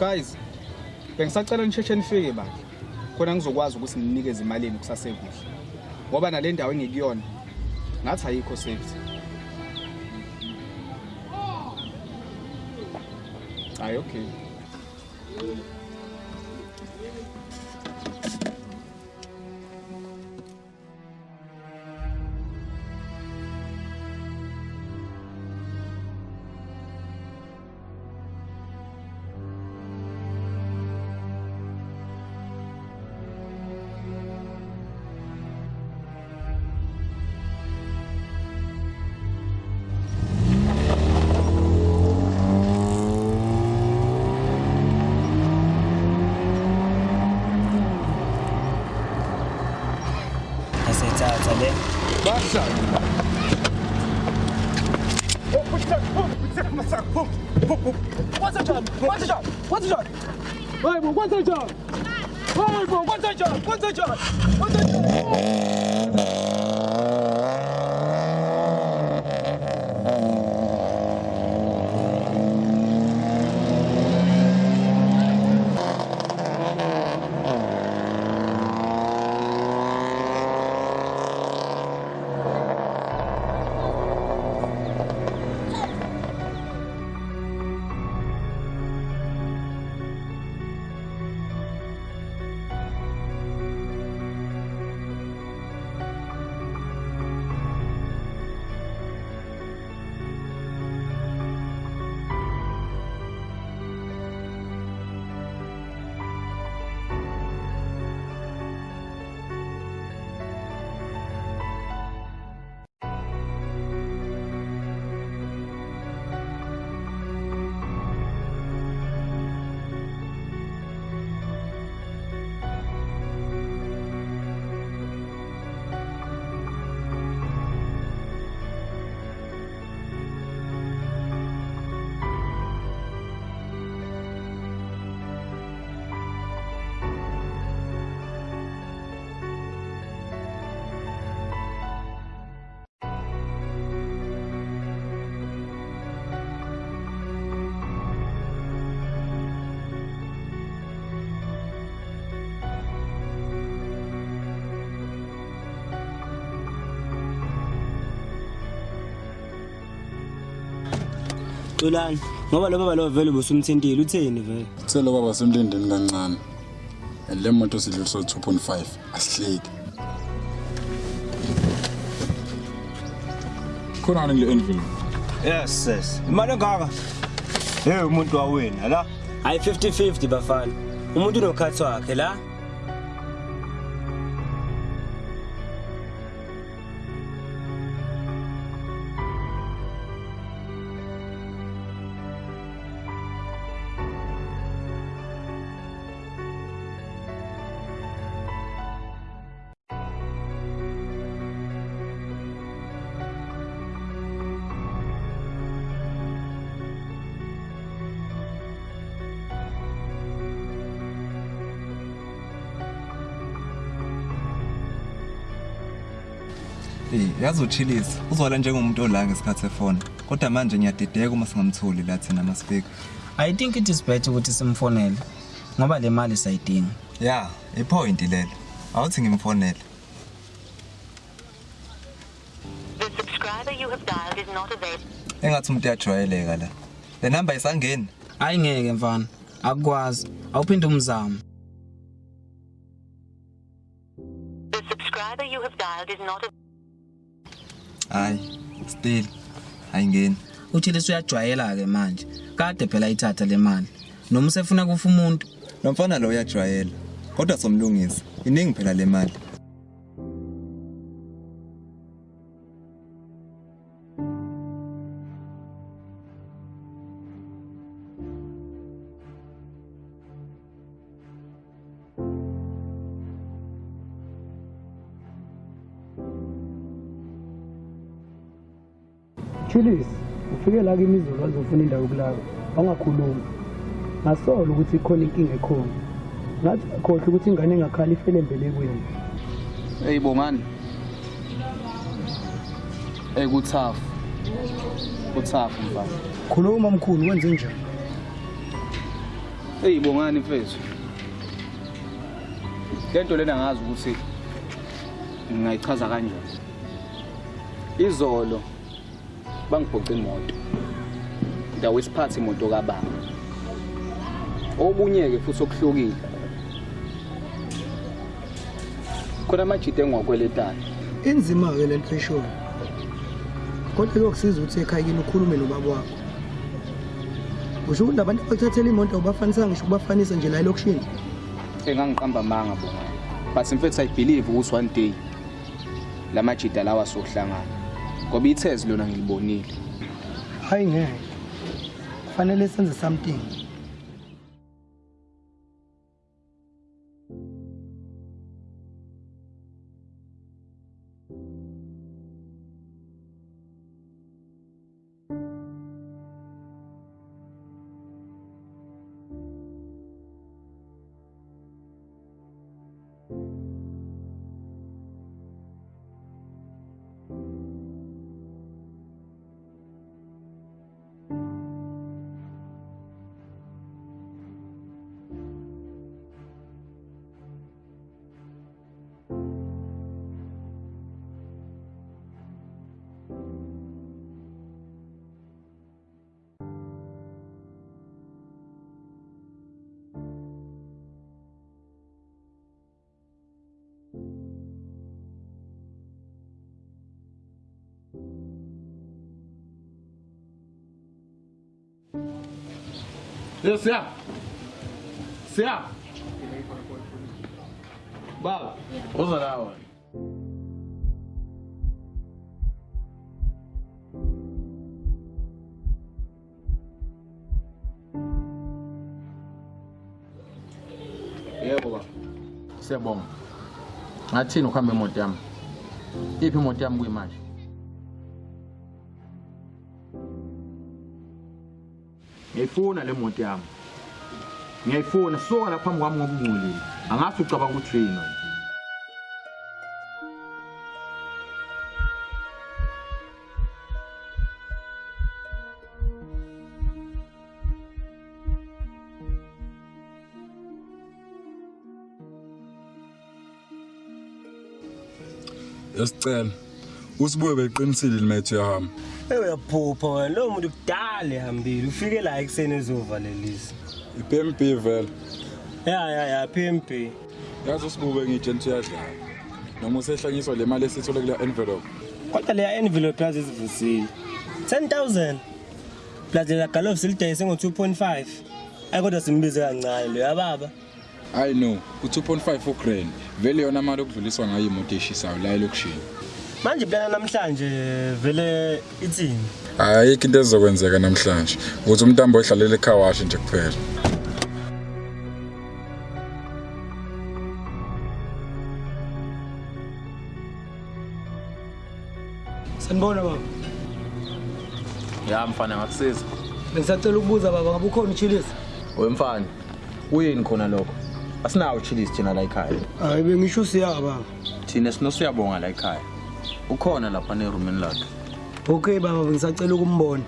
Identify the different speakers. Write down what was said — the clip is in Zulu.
Speaker 1: guys bengisacela nisheshe nifike bandla khona ngizokwazi ukuthi nginikeze imalini kusasekuhle. Ngoba nale ndawo engikuyona ngathi ayikho safety. Hayi okay
Speaker 2: bıçak. Hop
Speaker 1: bıçak,
Speaker 3: hop bıçak,
Speaker 4: what's hop, hop, hop. Basacağım, basacağım, what's Vay bu basacağım. Vay bu what's basacağım, basacağım.
Speaker 2: Xolani ngoba lo baba lo vele ubusumthintile utheni vele
Speaker 5: Selo baba semlindeni kancane. And le moto sidluliso 2.5 asihleki. Khona ngile envelope.
Speaker 6: yes sis imali engaka hey umuntu wawena la
Speaker 2: hayi 50-50 bafana umuntu unokhathi wakhe la
Speaker 7: yazi uchilisa. Uzwala njengomuntu olanga ngesikhathi sefona. Kodwa manje ngiyadideka uma singamtholi la thina masifika.
Speaker 8: i think it is better ukuthi simfonele ngoba le mali sayidinga
Speaker 7: Yeah, ipoint lelo. Awuthi ngimfonele.
Speaker 9: The subscriber you have dialed is not available.
Speaker 7: Engathi umuntu uyajwayeleka la. Le number isangeni.
Speaker 8: hayi ngeke mfana akukwazi awuphinde umzamo
Speaker 9: The subscriber you have dialed is not available.
Speaker 7: Hayi, still ayingeni.
Speaker 8: uthi lesi uyajwayela-ke manje kade phela ayithatha le mali noma usefuna kufa umuntu
Speaker 7: Lo mfana lo uyajwayela. Kodwa somlungisa. Iningi phela le mali.
Speaker 4: Chilis, ufike la kimizulu wazofuna indawo yokulala. Awungakhulumi. Ngasola ukuthi ikhona inkinga ekhona. Ngathi akhohle ukuthi ingane engakhala ifele embelekweni.
Speaker 1: Hey bongani. Hey kuthafu. Kuthafu mfana.
Speaker 4: Khuluma mkhulu wenze njani?
Speaker 1: eyibongani mfethu lento lena ngazi ukuthi ngingayichaza kanjani izolo bangibhoce imoto. Ndawo isiphathi imoto kababa. Okunye-ke futhi okuhlukile. Khona amajita engiwakweletayo.
Speaker 4: Inzima-ke le nto eshoyo. Kodwa kuyokusiza ukuthi ekhaya kini ukhulume nobaba wakho. Usho ukuthi labantu abakuthathela imoto awubafanisa ngisho ukubafanisa nje la elokishini?
Speaker 1: Engangiqamba amanga bona. But mfethu i believe ukuthi one day. La majita lawa sohlangana ngoba ithezi lona ngilibonile
Speaker 4: hayi ngeke. Kufanele senze something
Speaker 1: Leo Sea. Sea. Baba, oza dawa.
Speaker 3: Yebo baba. Siyabonga. Athini ukhambe imoto yami. Iphi imoto yami kuyimashi? Ngiyifuna le moto yami. Ngiyayifuna suka lapha phambi kwami ngoba ungcolile. Angathi ucabanga ukuthi yini.
Speaker 5: Yasicela. Usibuye beqinisile limethu yahamba.
Speaker 2: ewe uyaphupha wena lowo muntu kudala ehambile ufike la ekuseni ezovalelisa
Speaker 5: I-PMB vele.
Speaker 2: ya ya ya PMB
Speaker 5: Yazi usibuye ngitshela ukuthi uyadlala. Noma usehlanyiswa le mali esithole kule envelope.
Speaker 2: kodwa leya envelope yazi izivusile 10000 plus lela galof silidayise ngo-2.5 ayi kodwa simbize kancane lo yababa
Speaker 5: I know, u2.5 ugrand. Vele yona mali okudluliswa ngayo imoto eshisayo la elokishini.
Speaker 2: Manje plana namhlanje vele ithini
Speaker 5: Ayikho into ezokwenzeka namhlanje. Ukuthi umntambo odlalela ekhaya washe nje kuphela.
Speaker 4: sanibona baba
Speaker 3: Ya mfana ngakusiza.
Speaker 4: bengisacela ukubuza baba ngabe ukhona uchilisa
Speaker 3: Wemfana. Kuyini khona lokho? Asinawo uchilisi thina la ekhaya.
Speaker 4: hayi bengisho siya baba
Speaker 3: Thina sinosiyabonga la ekhaya. Ukhona lapha nerumini lakhe.
Speaker 4: okay baba bengisacela ukumbona